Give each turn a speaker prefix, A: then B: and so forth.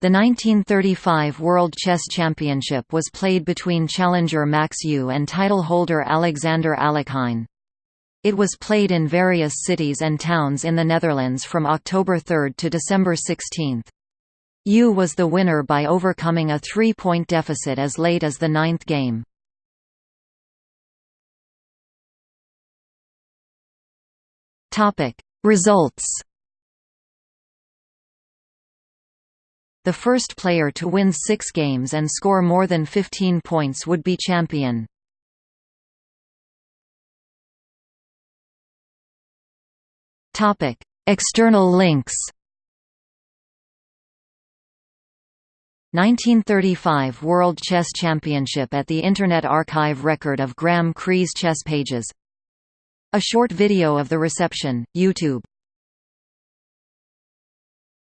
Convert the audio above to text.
A: The 1935 World Chess Championship was played between challenger Max Euwe and title holder Alexander Alekhine. It was played in various cities and towns in the Netherlands from October 3 to December 16. Euwe was the winner by overcoming a three-point deficit as late as the ninth game. Results The first player to win six games and score more than 15 points would be champion. External links. 1935 World Chess Championship at the Internet Archive Record of Graeme Cree's chess pages. A short video of the reception, YouTube